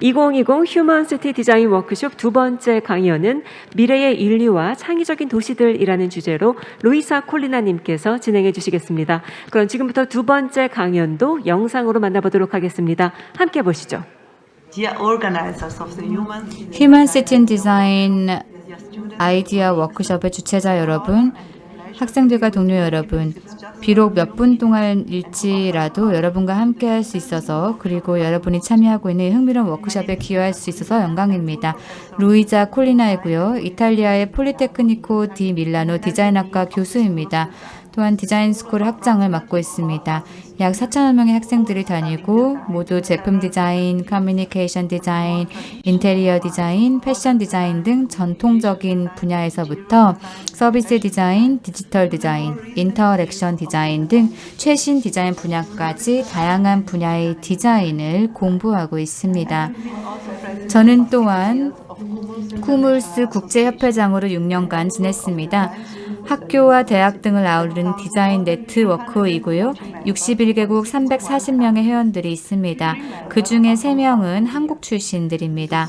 2020 휴먼 시티 디자인 워크숍 두 번째 강연은 미래의 인류와 창의적인 도시들이라는 주제로 루이사 콜리나님께서 진행해 주시겠습니다. 그럼 지금부터 두 번째 강연도 영상으로 만나보도록 하겠습니다. 함께 보시죠. Dear organizers of the Human 휴먼 시티 디자인 아이디어 워크숍의 주최자 여러분, 학생들과 동료 여러분, 비록 몇 분 동안일지라도 여러분과 함께 할 수 있어서 그리고 여러분이 참여하고 있는 흥미로운 워크숍에 기여할 수 있어서 영광입니다. 루이자 콜리나이고요. 이탈리아의 폴리테크니코 디 밀라노 디자인학과 교수입니다. 또한 디자인 스쿨 학장을 맡고 있습니다. 약 4천여 명의 학생들이 다니고 모두 제품 디자인, 커뮤니케이션 디자인, 인테리어 디자인, 패션 디자인 등 전통적인 분야에서부터 서비스 디자인, 디지털 디자인, interaction 디자인 등 최신 디자인 분야까지 다양한 분야의 디자인을 공부하고 있습니다. 저는 또한 쿠물스 국제협회장으로 6년간 지냈습니다. 학교와 대학 등을 아우르는 디자인 네트워크이고요. 61개국 340명의 회원들이 있습니다. 그 중에 3명은 한국 출신들입니다.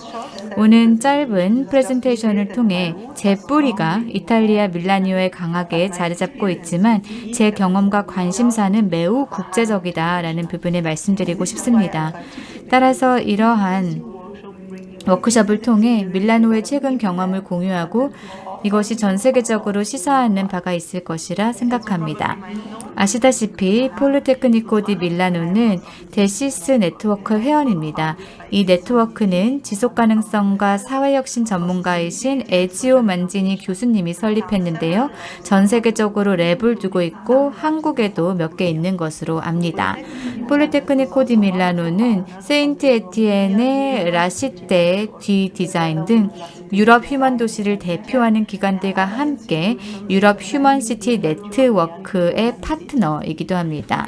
오는 짧은 프레젠테이션을 통해 제 뿌리가 이탈리아 밀라니오에 강하게 자리 잡고 있지만 제 경험과 관심사는 매우 국제적이다라는 부분을 말씀드리고 싶습니다. 따라서 이러한 워크숍을 통해 밀라노의 최근 경험을 공유하고 이것이 전 세계적으로 시사하는 바가 있을 것이라 생각합니다. 아시다시피 폴리테크니코 디 밀라노는 데시스 네트워크 회원입니다. 이 네트워크는 지속가능성과 사회혁신 전문가이신 에지오 만지니 교수님이 설립했는데요. 전 세계적으로 lab을 두고 있고 한국에도 몇 개 있는 것으로 압니다. 폴리테크니코 디 밀라노는 세인트 에티엔의 라시떼 뒤 디자인 등 유럽 휴먼 도시를 대표하는 기관들과 함께 유럽 휴먼 시티 네트워크의 파트너이기도 합니다.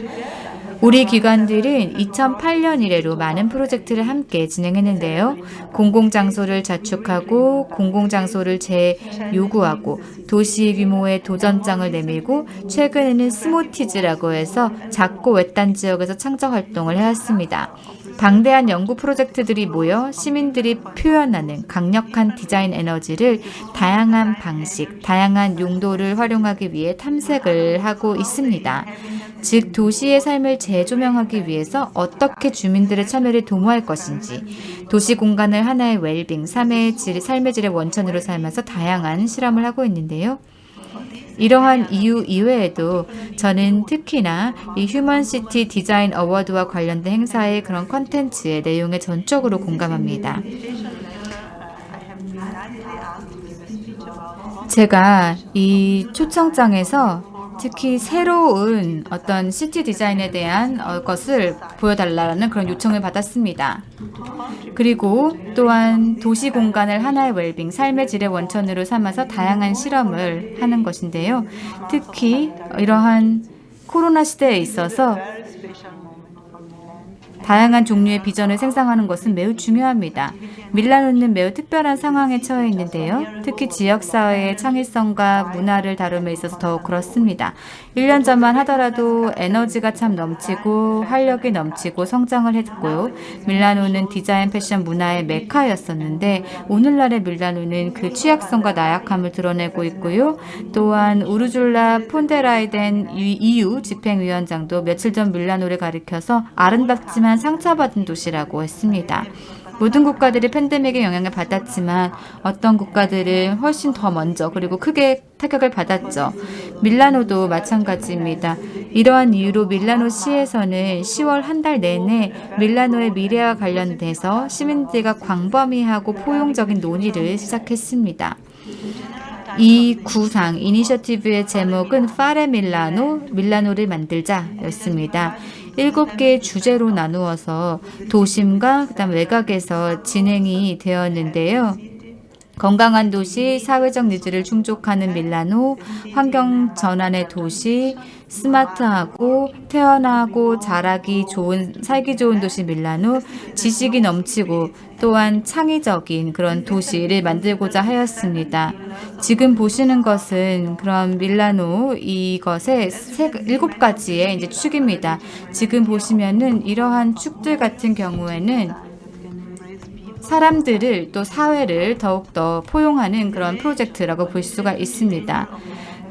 우리 기관들은 2008년 이래로 많은 프로젝트를 함께 진행했는데요. 공공장소를 자축하고 공공장소를 재요구하고 도시 규모의 도전장을 내밀고 최근에는 스모티즈라고 해서 작고 외딴 지역에서 창작 활동을 해왔습니다. 방대한 연구 프로젝트들이 모여 시민들이 표현하는 강력한 디자인 에너지를 다양한 방식, 다양한 용도를 활용하기 위해 탐색을 하고 있습니다. 즉 도시의 삶을 재조명하기 위해서 어떻게 주민들의 참여를 도모할 것인지 도시 공간을 하나의 웰빙, 삶의 질, 삶의 질의 원천으로 삼아서 다양한 실험을 하고 있는데요. 이러한 이유 이외에도 저는 특히나 이 휴먼시티 디자인 어워드와 관련된 행사의 그런 컨텐츠의 내용에 전적으로 공감합니다. 제가 이 초청장에서 특히 새로운 어떤 시티 디자인에 대한 어, 것을 보여달라는 그런 요청을 받았습니다. 그리고 또한 도시 공간을 하나의 웰빙, 삶의 질의 원천으로 삼아서 다양한 실험을 하는 것인데요. 특히 이러한 코로나 시대에 있어서 다양한 종류의 비전을 생성하는 것은 매우 중요합니다. 밀라노는 매우 특별한 상황에 처해 있는데요. 특히 지역사회의 창의성과 문화를 다룸에 있어서 더욱 그렇습니다. 1년 전만 하더라도 에너지가 참 넘치고 활력이 넘치고 성장을 했고요. 밀라노는 디자인 패션 문화의 메카였었는데 오늘날의 밀라노는 그 취약성과 나약함을 드러내고 있고요. 또한 우르줄라 폰데라이덴 EU 집행위원장도 며칠 전 밀라노를 가리켜서 아름답지만 상처받은 도시라고 했습니다. 모든 국가들이 팬데믹의 영향을 받았지만 어떤 국가들은 훨씬 더 먼저 그리고 크게 타격을 받았죠. 밀라노도 마찬가지입니다. 이러한 이유로 밀라노 시에서는 10월 한 달 내내 밀라노의 미래와 관련돼서 시민들과 광범위하고 포용적인 논의를 시작했습니다. 이 구상 이니셔티브의 제목은 파레 밀라노, 밀라노를 만들자 였습니다. 일곱 개의 주제로 나누어서 도심과 그다음 외곽에서 진행이 되었는데요. 건강한 도시, 사회적 needs를 충족하는 밀라노, 환경 전환의 도시, 스마트하고 태어나고 자라기 좋은 살기 좋은 도시 밀라노, 지식이 넘치고 또한 창의적인 그런 도시를 만들고자 하였습니다. 지금 보시는 것은 그런 밀라노 이것의 세, 일곱 가지의 이제 축입니다. 지금 보시면은 이러한 축들 같은 경우에는 사람들을 또 사회를 더욱더 포용하는 그런 프로젝트라고 볼 수가 있습니다.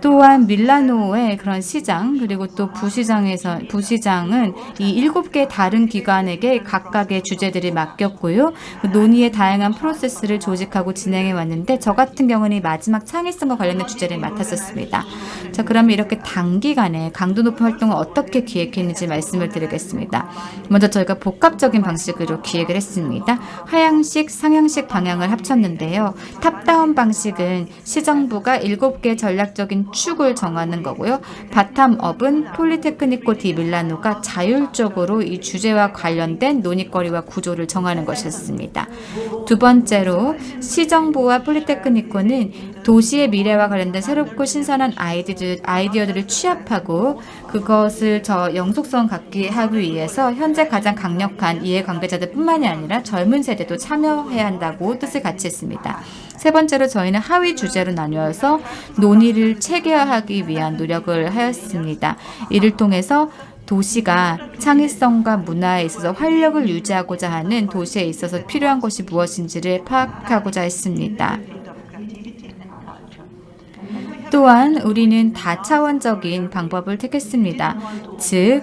또한 밀라노의 그런 시장 그리고 또 부시장에서 부시장은 이 일곱 개 다른 기관에게 각각의 주제들을 맡겼고요. 그 논의의 다양한 프로세스를 조직하고 진행해 왔는데 저 같은 경우는 이 마지막 창의성과 관련된 주제를 맡았었습니다. 자, 그러면 이렇게 단기간에 강도 높은 활동을 어떻게 기획했는지 말씀을 드리겠습니다. 먼저 저희가 복합적인 방식으로 기획을 했습니다. 하향식, 상향식 방향을 합쳤는데요. top-down 방식은 시정부가 일곱 개 전략적인 축을 정하는 거고요. bottom-up은 폴리테크니코 디 밀라노가 자율적으로 이 주제와 관련된 논의거리와 구조를 정하는 것이었습니다. 두 번째로 시정부와 폴리테크니코는 도시의 미래와 관련된 새롭고 신선한 아이디어들, 아이디어들을 취합하고 그것을 저 영속성 갖게 하기 위해서 현재 가장 강력한 이해관계자들 뿐만이 아니라 젊은 세대도 참여해야 한다고 뜻을 같이 했습니다. 세 번째로 저희는 하위 주제로 나뉘어서 논의를 체계화하기 위한 노력을 하였습니다. 이를 통해서 도시가 창의성과 문화에 있어서 활력을 유지하고자 하는 도시에 있어서 필요한 것이 무엇인지를 파악하고자 했습니다. 또한 우리는 다차원적인 방법을 택했습니다. 즉,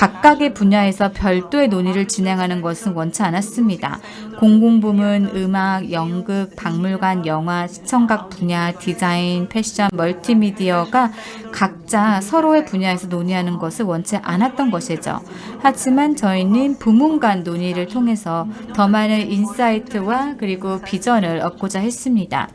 각각의 분야에서 별도의 논의를 진행하는 것은 원치 않았습니다. 공공부문, 음악, 연극, 박물관, 영화, 시청각 분야, 디자인, 패션, 멀티미디어가 각자 서로의 분야에서 논의하는 것을 원치 않았던 것이죠. 하지만 저희는 부문 간 논의를 통해서 더 많은 insight와 그리고 비전을 얻고자 했습니다.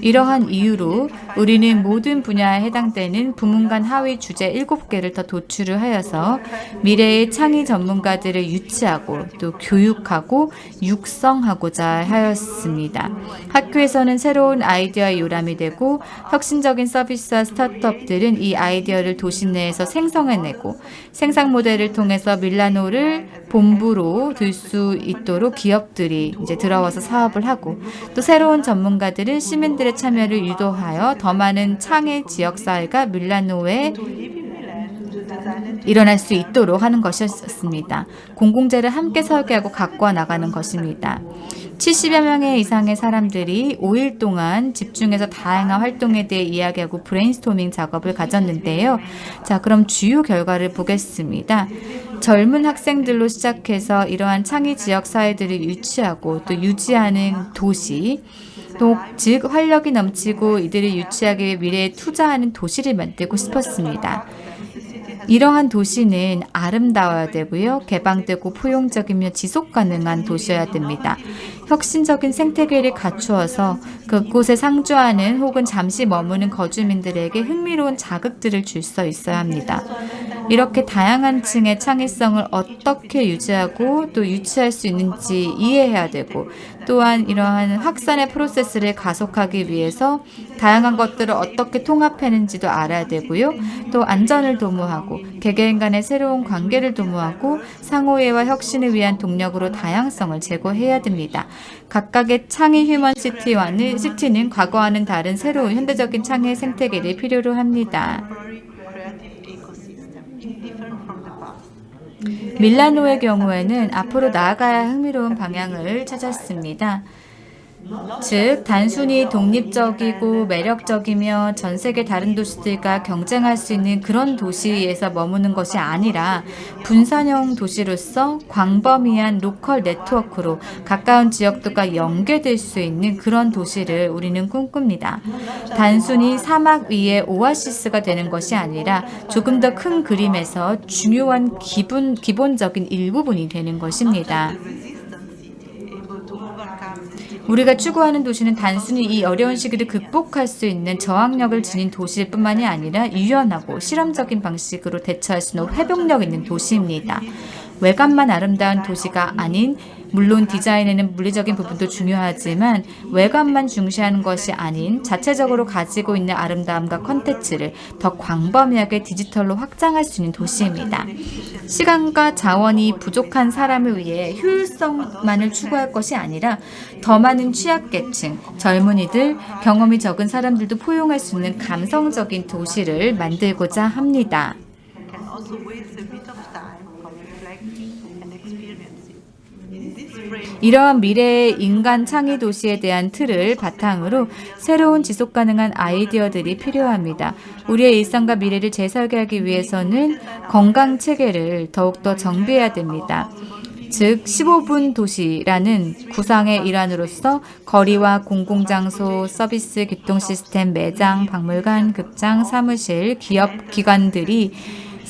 이러한 이유로 우리는 모든 분야에 해당되는 부문 간 하위 주제 7개를 더 도출을 하여서 미래의 창의 전문가들을 유치하고 또 교육하고 육성하고자 하였습니다. 학교에서는 새로운 아이디어의 요람이 되고 혁신적인 서비스와 스타트업들은 이 아이디어를 도시 내에서 생성해내고 생산 모델을 통해서 밀라노를 본부로 들 수 있도록 기업들이 이제 들어와서 사업을 하고 또 새로운 전문가들은 시민들의 참여를 유도하여 더 많은 창의 지역 사회가 밀라노에 일어날 수 있도록 하는 것이었습니다. 공공재를 함께 설계하고 갖고 나가는 것입니다. 70여 명의 이상의 사람들이 5일 동안 집중해서 다양한 활동에 대해 이야기하고 브레인스토밍 작업을 가졌는데요. 자, 그럼 주요 결과를 보겠습니다. 젊은 학생들로 시작해서 이러한 창의 지역 사회들을 유치하고 또 유지하는 도시, 또 즉 활력이 넘치고 이들을 유치하기 위해 미래에 투자하는 도시를 만들고 싶었습니다. 이러한 도시는 아름다워야 되고요. 개방되고 포용적이며 지속 가능한 도시여야 됩니다. 혁신적인 생태계를 갖추어서 그곳에 상주하는 혹은 잠시 머무는 거주민들에게 흥미로운 자극들을 줄 수 있어야 합니다. 이렇게 다양한 층의 창의성을 어떻게 유지하고 또 유치할 수 있는지 이해해야 되고 또한 이러한 확산의 프로세스를 가속하기 위해서 다양한 것들을 어떻게 통합하는지도 알아야 되고요. 또 안전을 도모하고 개개인 간의 새로운 관계를 도모하고 상호이해와 혁신을 위한 동력으로 다양성을 제고해야 됩니다. 각각의 창의 휴먼 시티와는 시티는 과거와는 다른 새로운 현대적인 창의 생태계를 필요로 합니다. 밀라노의 경우에는 앞으로 나아가야 흥미로운 방향을 찾았습니다. 즉 단순히 독립적이고 매력적이며 전 세계 다른 도시들과 경쟁할 수 있는 그런 도시에서 머무는 것이 아니라 분산형 도시로서 광범위한 로컬 네트워크로 가까운 지역들과 연계될 수 있는 그런 도시를 우리는 꿈꿉니다. 단순히 사막 위에 오아시스가 되는 것이 아니라 조금 더 큰 그림에서 중요한 기본, 기본적인 일부분이 되는 것입니다. 우리가 추구하는 도시는 단순히 이 어려운 시기를 극복할 수 있는 저항력을 지닌 도시일 뿐만이 아니라 유연하고 실험적인 방식으로 대처할 수 있는 회복력 있는 도시입니다. 외관만 아름다운 도시가 아닌 물론 디자인에는 물리적인 부분도 중요하지만 외관만 중시하는 것이 아닌 자체적으로 가지고 있는 아름다움과 컨텐츠를 더 광범위하게 디지털로 확장할 수 있는 도시입니다. 시간과 자원이 부족한 사람을 위해 효율성만을 추구할 것이 아니라 더 많은 취약계층, 젊은이들, 경험이 적은 사람들도 포용할 수 있는 감성적인 도시를 만들고자 합니다. 이러한 미래의 인간 창의 도시에 대한 틀을 바탕으로 새로운 지속 가능한 아이디어들이 필요합니다. 우리의 일상과 미래를 재설계하기 위해서는 건강 체계를 더욱더 정비해야 됩니다. 즉 15분 도시라는 구상의 일환으로서 거리와 공공장소, 서비스, 교통 시스템, 매장, 박물관, 극장, 사무실, 기업 기관들이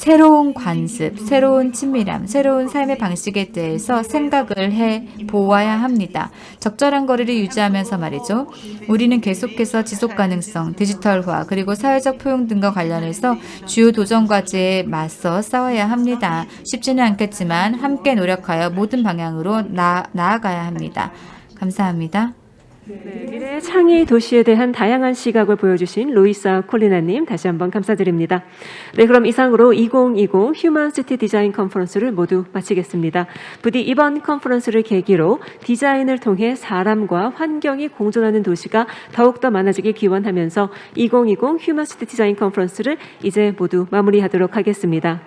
새로운 관습, 새로운 친밀함, 새로운 삶의 방식에 대해서 생각을 해 보아야 합니다. 적절한 거리를 유지하면서 말이죠. 우리는 계속해서 지속 가능성, 디지털화, 그리고 사회적 포용 등과 관련해서 주요 도전 과제에 맞서 싸워야 합니다. 쉽지는 않겠지만 함께 노력하여 모든 방향으로 나, 나아가야 합니다. 감사합니다. 네, 미래의 창의 도시에 대한 다양한 시각을 보여주신 루이사 콜리나님 다시 한번 감사드립니다. 네, 그럼 이상으로 2020 휴먼 시티 디자인 컨퍼런스를 모두 마치겠습니다. 부디 이번 컨퍼런스를 계기로 디자인을 통해 사람과 환경이 공존하는 도시가 더욱더 많아지길 기원하면서 2020 휴먼 시티 디자인 컨퍼런스를 이제 모두 마무리하도록 하겠습니다.